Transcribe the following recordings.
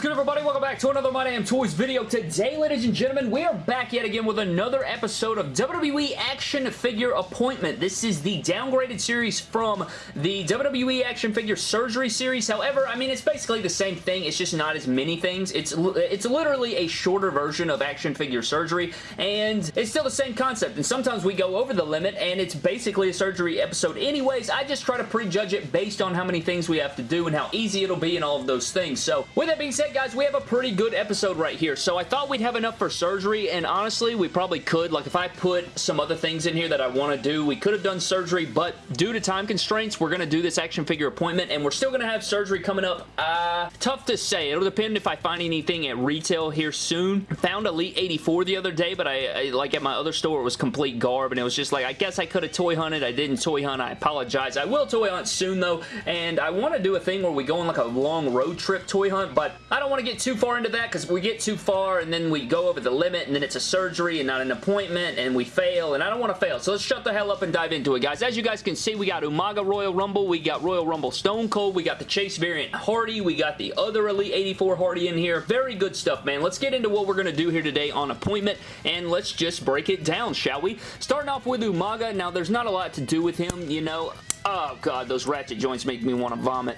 is good, everybody? Welcome back to another My Damn Toys video. Today, ladies and gentlemen, we are back yet again with another episode of WWE Action Figure Appointment. This is the downgraded series from the WWE Action Figure Surgery series. However, I mean, it's basically the same thing. It's just not as many things. It's, it's literally a shorter version of Action Figure Surgery, and it's still the same concept. And sometimes we go over the limit, and it's basically a surgery episode anyways. I just try to prejudge it based on how many things we have to do and how easy it'll be and all of those things. So, with that being being said, guys, we have a pretty good episode right here. So I thought we'd have enough for surgery, and honestly, we probably could. Like, if I put some other things in here that I want to do, we could have done surgery, but due to time constraints, we're going to do this action figure appointment, and we're still going to have surgery coming up. Uh, tough to say. It'll depend if I find anything at retail here soon. Found Elite 84 the other day, but I, I like at my other store, it was complete garb, and it was just like, I guess I could have toy hunted. I didn't toy hunt. I apologize. I will toy hunt soon, though, and I want to do a thing where we go on like a long road trip toy hunt, but I don't want to get too far into that because we get too far and then we go over the limit and then it's a surgery and not an appointment and we fail and I don't want to fail. So let's shut the hell up and dive into it, guys. As you guys can see, we got Umaga Royal Rumble, we got Royal Rumble Stone Cold, we got the Chase variant Hardy, we got the other Elite 84 Hardy in here. Very good stuff, man. Let's get into what we're going to do here today on appointment and let's just break it down, shall we? Starting off with Umaga. Now, there's not a lot to do with him, you know. Oh, God, those ratchet joints make me want to vomit.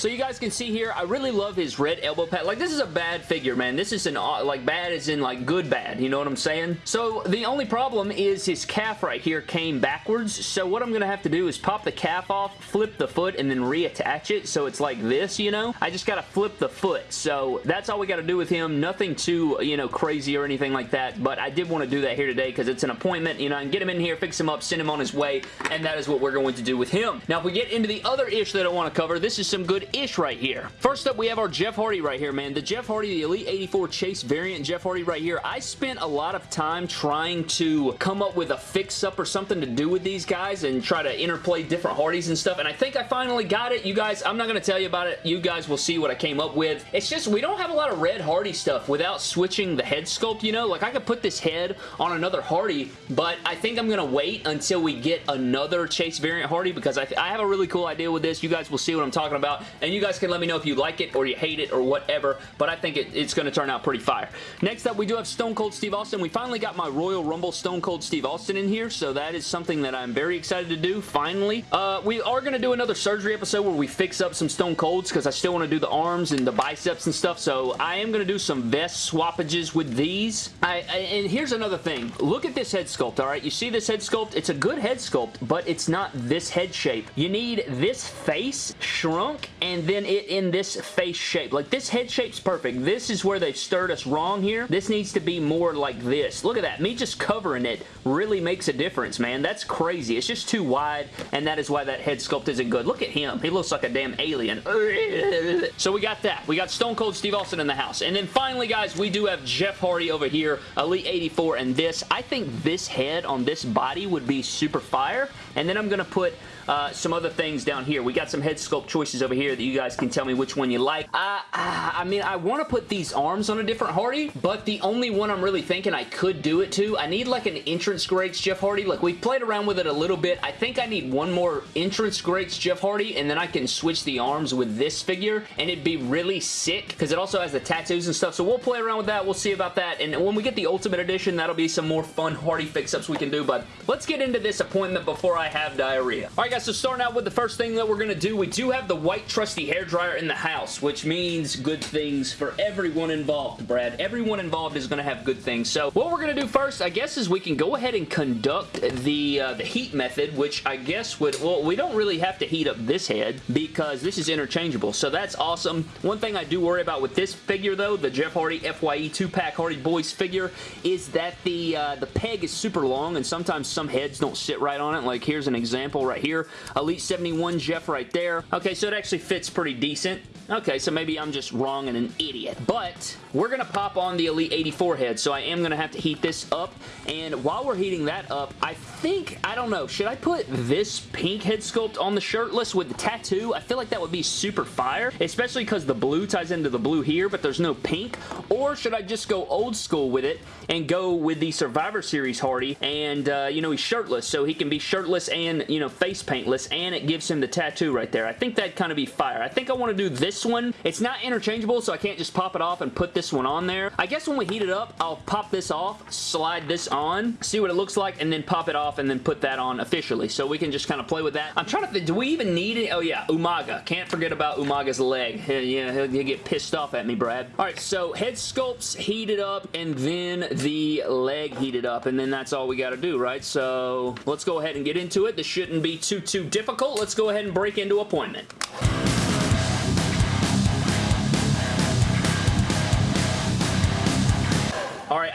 So you guys can see here, I really love his red elbow pad. Like, this is a bad figure, man. This is an, uh, like, bad as in, like, good bad. You know what I'm saying? So the only problem is his calf right here came backwards. So what I'm going to have to do is pop the calf off, flip the foot, and then reattach it. So it's like this, you know? I just got to flip the foot. So that's all we got to do with him. Nothing too, you know, crazy or anything like that. But I did want to do that here today because it's an appointment, you know, and get him in here, fix him up, send him on his way, and that is what we're going to do with him. Now, if we get into the other ish that I want to cover, this is some good ish right here. First up, we have our Jeff Hardy right here, man. The Jeff Hardy, the Elite 84 Chase variant Jeff Hardy right here. I spent a lot of time trying to come up with a fix-up or something to do with these guys and try to interplay different Hardys and stuff, and I think I finally got it. You guys, I'm not going to tell you about it. You guys will see what I came up with. It's just, we don't have a lot of red Hardy stuff without switching the head sculpt, you know? Like, I could put this head on another Hardy, but I think I'm going to wait until we get another Chase variant Hardy because I, I have a really cool idea with this. You guys will see what I'm talking about, and you guys can let me know if you like it or you hate it or whatever, but I think it, it's going to turn out pretty fire. Next up, we do have Stone Cold Steve Austin. We finally got my Royal Rumble Stone Cold Steve Austin in here, so that is something that I'm very excited to do, finally. Uh, we are going to do another surgery episode where we fix up some Stone Colds because I still want to do the arms and the biceps and stuff, so I am going to do some vest swappages with these. I, I, and here's another thing. Look at this head sculpt, alright? You see this head sculpt? It's a good head sculpt, but it's not this head shape. You need this face shrunk and then it in this face shape. Like this head shape's perfect. This is where they've stirred us wrong here. This needs to be more like this. Look at that. Me just covering it really makes a difference, man. That's crazy. It's just too wide and that is why that head sculpt isn't good. Look at him. He looks like a damn alien. So we got that. We got Stone Cold Steve Austin in the house. And then finally, guys, we do have Jeff Hardy over here, Elite 84, and this. I think this head on this body would be super fire. And then I'm going to put uh, some other things down here. We got some head sculpt choices over here that you guys can tell me which one you like. Uh, uh, I mean, I want to put these arms on a different Hardy, but the only one I'm really thinking I could do it to, I need like an entrance greats Jeff Hardy. Like, we played around with it a little bit. I think I need one more entrance greats Jeff Hardy, and then I can switch the arms with this figure, and it'd be really sick, because it also has the tattoos and stuff, so we'll play around with that. We'll see about that, and when we get the Ultimate Edition, that'll be some more fun Hardy fix-ups we can do, but let's get into this appointment before I have diarrhea. Alright guys, so starting out with the first thing that we're going to do, we do have the white trusty hair dryer in the house, which means good things for everyone involved, Brad. Everyone involved is going to have good things. So what we're going to do first, I guess, is we can go ahead and conduct the, uh, the heat method, which I guess would, well, we don't really have to heat up this head because this is interchangeable. So that's awesome. One thing I do worry about with this figure, though, the Jeff Hardy FYE 2-pack Hardy Boys figure, is that the, uh, the peg is super long and sometimes some heads don't sit right on it. Like here's an example right here. Elite 71 Jeff right there. Okay, so it actually fits pretty decent. Okay, so maybe I'm just wrong and an idiot. But we're going to pop on the Elite 84 head, so I am going to have to heat this up. And while we're heating that up, I think, I don't know, should I put this pink head sculpt on the shirtless with the tattoo? I feel like that would be super fire, especially because the blue ties into the blue here, but there's no pink. Or should I just go old school with it and go with the Survivor Series Hardy and, uh, you know, he's shirtless, so he can be shirtless and, you know, face paintless, and it gives him the tattoo right there. I think that'd kind of be fire. I think I want to do this this one. It's not interchangeable, so I can't just pop it off and put this one on there. I guess when we heat it up, I'll pop this off, slide this on, see what it looks like, and then pop it off and then put that on officially. So we can just kind of play with that. I'm trying to think, do we even need it? Oh yeah, Umaga. Can't forget about Umaga's leg. Yeah, he'll, he'll get pissed off at me, Brad. All right, so head sculpts heated up and then the leg heated up and then that's all we got to do, right? So let's go ahead and get into it. This shouldn't be too, too difficult. Let's go ahead and break into appointment.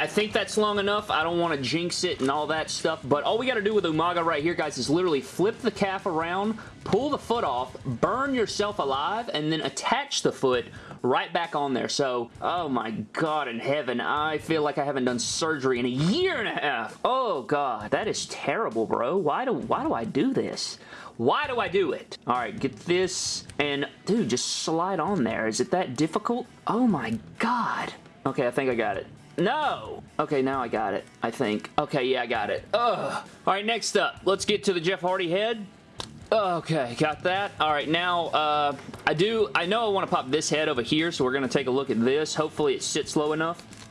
I think that's long enough. I don't want to jinx it and all that stuff, but all we got to do with Umaga right here, guys, is literally flip the calf around, pull the foot off, burn yourself alive, and then attach the foot right back on there. So, oh my god in heaven, I feel like I haven't done surgery in a year and a half. Oh god, that is terrible, bro. Why do, why do I do this? Why do I do it? All right, get this, and dude, just slide on there. Is it that difficult? Oh my god. Okay, I think I got it. No! Okay, now I got it, I think. Okay, yeah, I got it. Ugh. Alright, next up, let's get to the Jeff Hardy head. Okay, got that. All right, now, uh, I do, I know I want to pop this head over here, so we're going to take a look at this. Hopefully it sits low enough.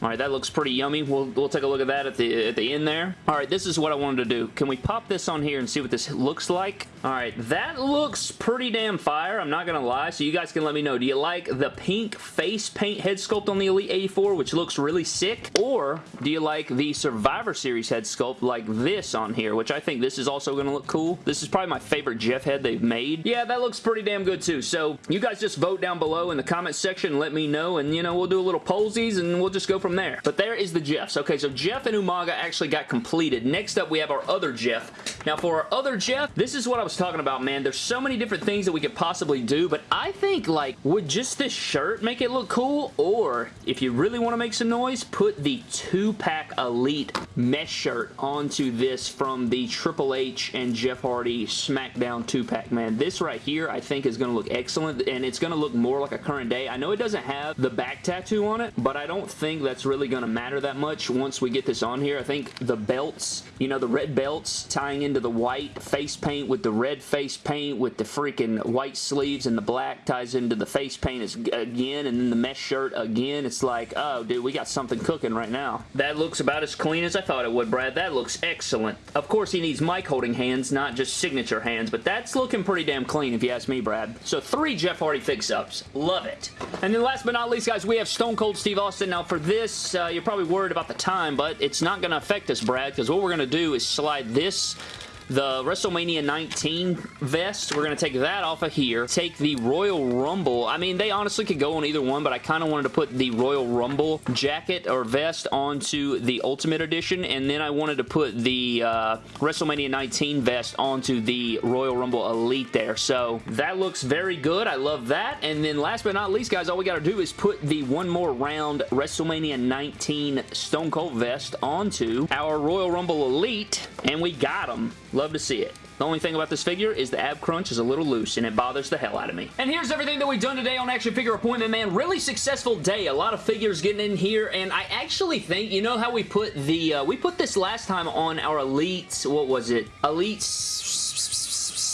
All right, that looks pretty yummy. We'll, we'll take a look at that at the, at the end there. All right, this is what I wanted to do. Can we pop this on here and see what this looks like? All right, that looks pretty damn fire. I'm not going to lie, so you guys can let me know. Do you like the pink face paint head sculpt on the Elite 84, which looks really sick? Or do you like the Survivor Series head sculpt like this on here, which I think this is also going to look cool. This is probably my favorite Jeff head they've made. Yeah, that looks pretty damn good too. So you guys just vote down below in the comment section. Let me know, and you know, we'll do a little pollsies, and we'll just go from from there. But there is the Jeffs. Okay, so Jeff and Umaga actually got completed. Next up, we have our other Jeff. Now, for our other Jeff, this is what I was talking about, man. There's so many different things that we could possibly do, but I think, like, would just this shirt make it look cool? Or, if you really want to make some noise, put the two-pack Elite mesh shirt onto this from the Triple H and Jeff Hardy SmackDown two-pack, man. This right here, I think, is going to look excellent, and it's going to look more like a current day. I know it doesn't have the back tattoo on it, but I don't think that's really going to matter that much once we get this on here. I think the belts, you know, the red belts tying into the white face paint with the red face paint with the freaking white sleeves and the black ties into the face paint again and then the mesh shirt again. It's like, oh, dude, we got something cooking right now. That looks about as clean as I thought it would, Brad. That looks excellent. Of course, he needs mic holding hands, not just signature hands, but that's looking pretty damn clean if you ask me, Brad. So three Jeff Hardy fix-ups. Love it. And then last but not least, guys, we have Stone Cold Steve Austin. Now, for this this, uh, you're probably worried about the time, but it's not going to affect us, Brad, because what we're going to do is slide this the WrestleMania 19 vest. We're going to take that off of here. Take the Royal Rumble. I mean, they honestly could go on either one, but I kind of wanted to put the Royal Rumble jacket or vest onto the Ultimate Edition, and then I wanted to put the uh, WrestleMania 19 vest onto the Royal Rumble Elite there. So that looks very good. I love that. And then last but not least, guys, all we got to do is put the one more round WrestleMania 19 Stone Cold vest onto our Royal Rumble Elite, and we got them. Love to see it. The only thing about this figure is the ab crunch is a little loose and it bothers the hell out of me. And here's everything that we've done today on Action Figure Appointment Man. Really successful day. A lot of figures getting in here and I actually think, you know how we put the, uh, we put this last time on our Elite, what was it? Elite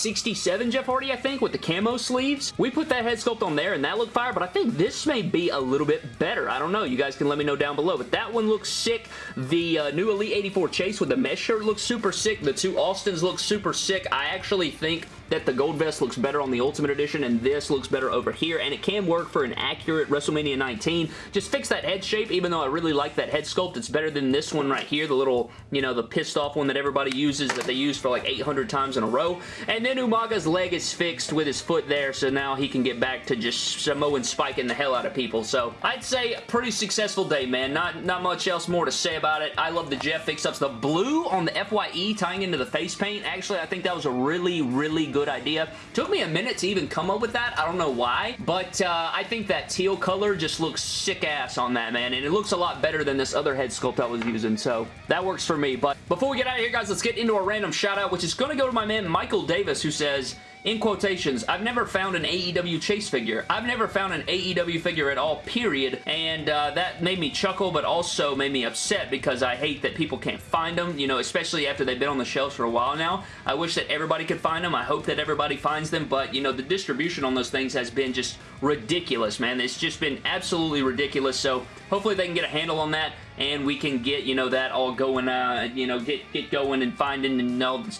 67 Jeff Hardy, I think, with the camo sleeves. We put that head sculpt on there and that looked fire, but I think this may be a little bit better. I don't know. You guys can let me know down below, but that one looks sick. The uh, new Elite 84 Chase with the mesh shirt looks super sick. The two Austins look super sick. I actually think that the gold vest looks better on the Ultimate Edition and this looks better over here and it can work for an accurate WrestleMania 19. Just fix that head shape even though I really like that head sculpt. It's better than this one right here, the little, you know, the pissed off one that everybody uses that they use for like 800 times in a row. And then Umaga's leg is fixed with his foot there so now he can get back to just Samoan spiking the hell out of people. So I'd say pretty successful day, man. Not, not much else more to say about it. I love the Jeff fix-ups. The blue on the FYE tying into the face paint, actually I think that was a really, really good idea. Took me a minute to even come up with that. I don't know why, but uh, I think that teal color just looks sick ass on that, man, and it looks a lot better than this other head sculpt I was using, so that works for me. But before we get out of here, guys, let's get into a random shout out, which is going to go to my man Michael Davis, who says, in quotations, I've never found an AEW Chase figure. I've never found an AEW figure at all, period, and uh, that made me chuckle, but also made me upset because I hate that people can't find them, you know, especially after they've been on the shelves for a while now. I wish that everybody could find them. I hope that everybody finds them, but, you know, the distribution on those things has been just ridiculous, man. It's just been absolutely ridiculous, so hopefully they can get a handle on that and we can get, you know, that all going, uh, you know, get, get going and finding and all the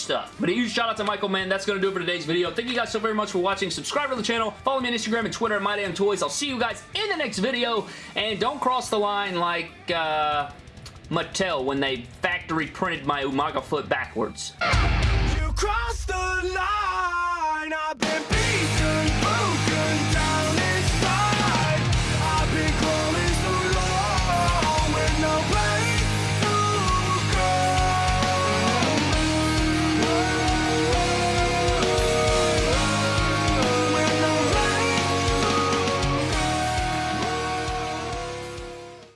stuff. But a huge shout out to Michael, man. That's going to do it for today's video. Thank you guys so very much for watching. Subscribe to the channel. Follow me on Instagram and Twitter at MyDamnToys. I'll see you guys in the next video. And don't cross the line like, uh... Mattel when they factory printed my Umaga foot backwards. You crossed the line,